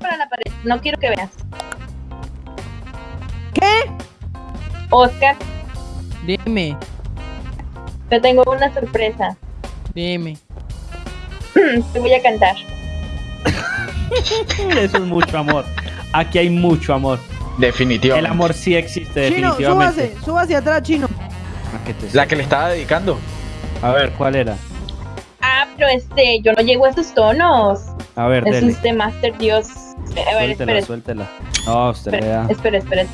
para la pared. No quiero que veas. ¿Qué? Oscar, Dime, te tengo una sorpresa. dime. Te voy a cantar. Eso es mucho amor. Aquí hay mucho amor. El Definitivamente. amor sí existe, Chino, definitivamente. súbase, súbase atrás, chino. Ah, La que le estaba dedicando. A ver, ¿cuál era? Ah, pero este, yo no llego a esos tonos. A ver, Es dele. este Master Dios. A ver, Suéltela, suéltela. No, usted espera, vea. espera, espera.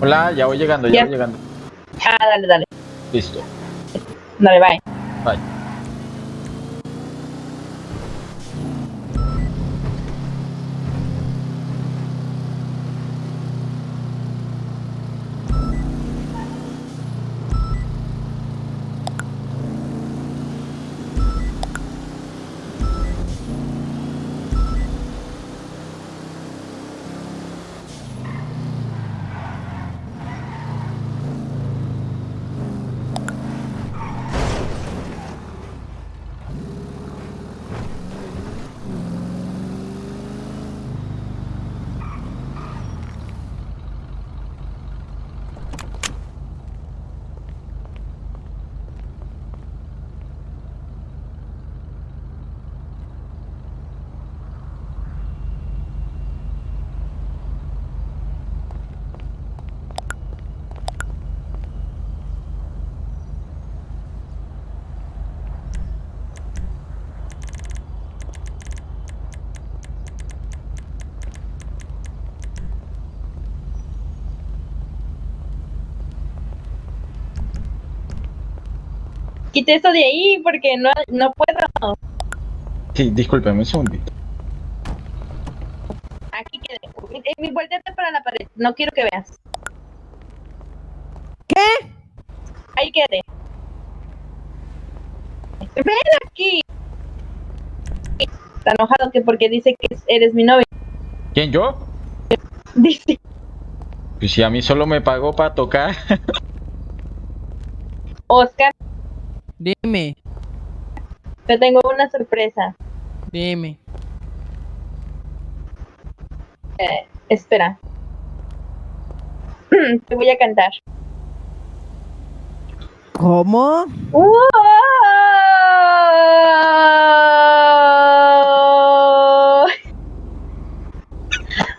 Hola, ya voy llegando, ya, Ya. voy llegando. Ah, dale, dale. Listo. Dale, bye. Bye. Quite eso de ahí porque no, no puedo. Sí, discúlpeme un segundito. Aquí quede. Eh, Mi volteate para la pared. No quiero que veas. ¿Qué? Ahí quede. Ven aquí. Está enojado que porque dice que es- eres mi novio. ¿Quién, yo? Dice. Pues si a mí solo me pagó para tocar. Oscar, Dime, te tengo una sorpresa. dime. Eh, espera. Te voy a cantar. ¿Cómo? ¡Wow!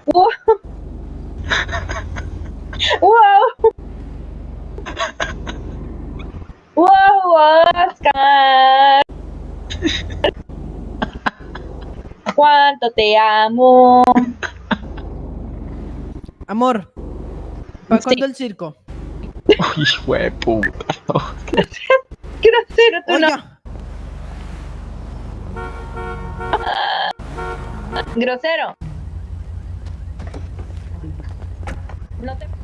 ¡Wow! ¡Wow! ¡Wow, Oscar! ¡Cuánto te amo! Amor, ¿para Sí. cuándo el circo? Uy, hijo de puta. Grosero, tú no. Grosero. No te...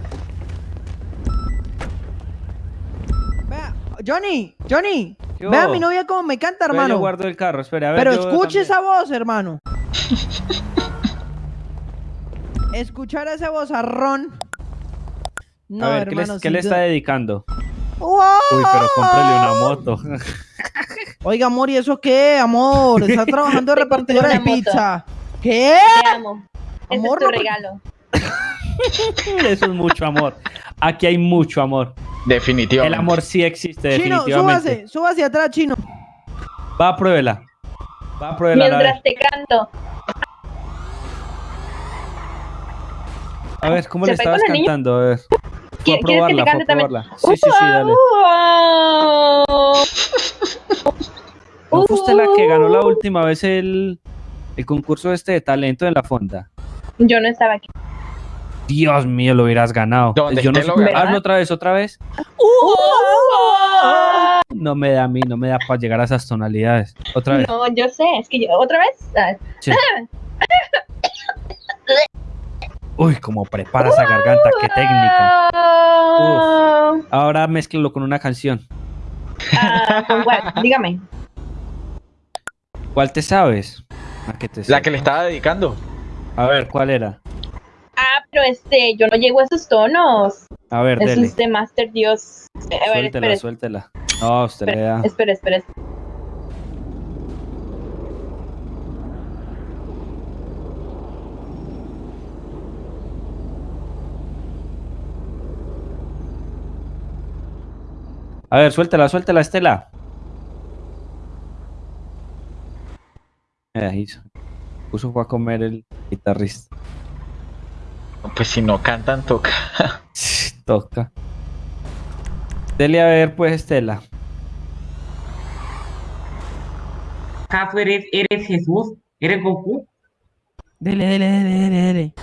Johnny, Johnny, ¿Qué vea a mi novia cómo me canta, hermano. Yo guardo el carro, espera, a ver. Pero yo escuche esa voz, hermano. escuchar ese bozarrón. No, a ver, ¿qué, le- hermano, qué le está dedicando? ¡Wow! Uy, pero cómprele una moto. Oiga, amor, ¿y eso qué, amor? Está trabajando de repartidora de moto. pizza. ¿Qué? Te amo. Ese Amor, es tu no- regalo. Eso es mucho amor. Aquí hay mucho amor. El Definitivamente. amor sí existe, Chino, definitivamente. súbase, súbase atrás, chino. Va, pruébela. Va, pruébela. A ver, Mientras te canto. a ver ¿cómo ¿Se le estabas el niño? cantando? A ver. Fue a ¿Quieres que te fue a cante también? Sí, sí, sí, dale. ¿No fue usted la que ganó la última vez el, el concurso este de talento en la fonda? Yo no estaba aquí. Dios mío, lo hubieras ganado. ¿Dónde Yo no lo? Hazlo otra vez, otra vez. No me da a mí, no me da para llegar a esas tonalidades. Otra vez. No, yo sé. Es que yo, ¿otra vez? Sí. Uy, cómo prepara esa garganta, qué técnica. Ahora mézclalo con una canción. Ah, ¿con cuál? Dígame. ¿Cuál te sabes? ¿A qué te La sabes? que le estaba dedicando. A ver, ¿cuál era? Ah, pero este, yo no llego a esos tonos. A ver, Eso dele. es de Master Dios. A ver, Suéltela, suéltela. No, usted le da. espera, espera, espera. A ver, suéltela, suéltela, Estela. Eh, se- puso fue a comer el guitarrista. Pues si no cantan, toca. Toca. Dele a ver, pues, Estela. ¿Acaso eres, eres Jesús? ¿Eres Goku? Dele, dele, dele, dele, dele.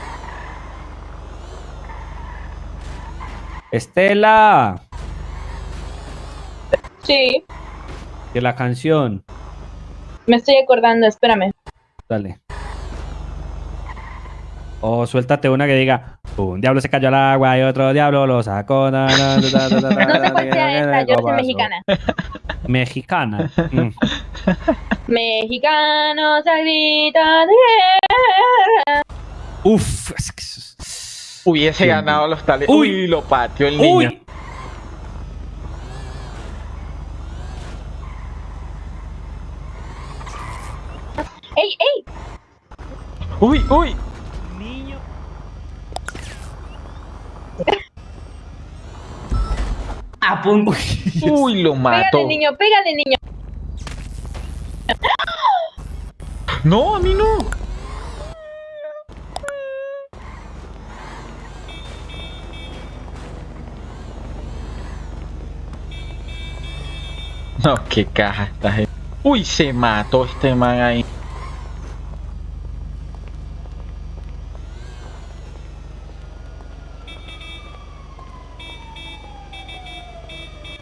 Estela. Sí, Que la canción. me estoy acordando, espérame. Dale. O suéltate una que diga, un diablo se cayó al agua y otro diablo lo sacó. na, na, na, na, na, na, No sé cuál sea esta, yo soy mexicana. Mexicana. Mm. Grito de guerra. Uf, Hubiese ganado los talentos. Uy. Uy, lo pateó el niño. ¡Ey, ey! Uy, uy. A punto. Uy, lo mató. Pégale, niño, pégale, niño. No, a mí no. No, qué caja gente. Uy, se mató este man ahí.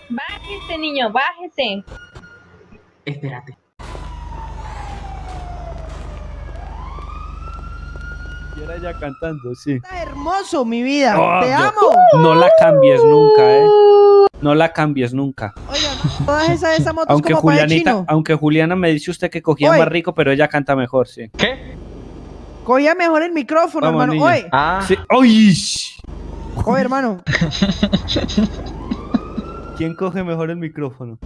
Bájese, niño, bájese. Espérate. Y era ya cantando, sí. Está hermoso, mi vida. Oh, Te yo- amo. No la cambies nunca, eh. No la cambies nunca. Oiga, todas esas, esas motos Aunque como Julianita, chino. aunque Juliana me dice usted que cogía Oye. más rico, pero ella canta mejor, sí. ¿Qué? Cogía mejor el micrófono, Vamos, hermano. Oye, Ah, Sí. Oye, hermano. ¿Quién coge mejor el micrófono?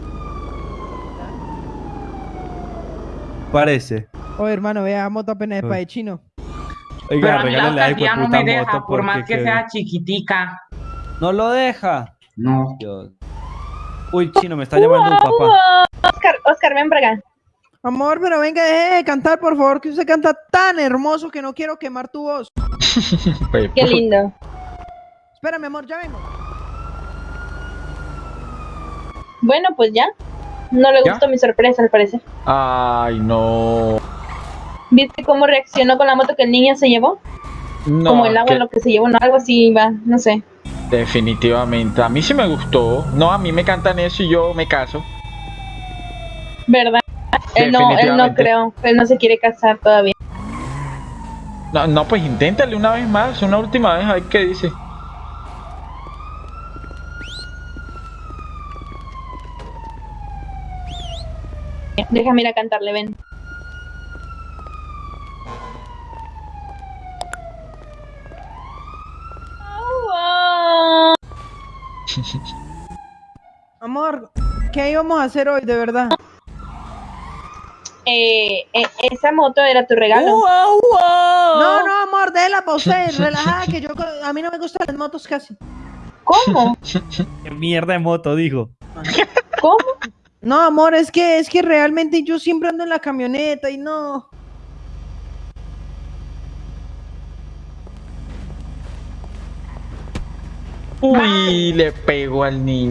Parece. Oye, hermano, vea, moto apenas es para el chino. Oiga, Pero a mí la alcaldía no me deja, por más que que- sea chiquitica. No lo deja. No. Dios. Uy, chino, me está llamando un papá. Oscar, Oscar, ven para acá. Amor, pero venga, deje de cantar, por favor, que usted canta tan hermoso que no quiero quemar tu voz. pues, Qué lindo. Espérame, amor, ya vengo. Bueno, pues ya. No le ¿Ya? gustó mi sorpresa, al parecer. Ay, no. ¿Viste cómo reaccionó con la moto que el niño se llevó? No, Como el agua que- lo que se llevó, no, algo así va, no sé. definitivamente. A mí sí me gustó. No, a mí me cantan eso y yo me caso. ¿Verdad? Él no, él no creo. Él no se quiere casar todavía. No, no, pues inténtale una vez más, una última vez, a ver qué dice. Déjame ir a cantarle, ven. Amor, ¿qué íbamos a hacer hoy, de verdad? Eh, eh esa moto era tu regalo. Uh. No, no, amor, déjela pausa y relajada, que yo, a mí no me gustan las motos casi. ¿Cómo? ¿Qué mierda de moto, dijo. ¿Cómo? No, amor, es que, es que realmente yo siempre ando en la camioneta y no. Uy, le pego al niño.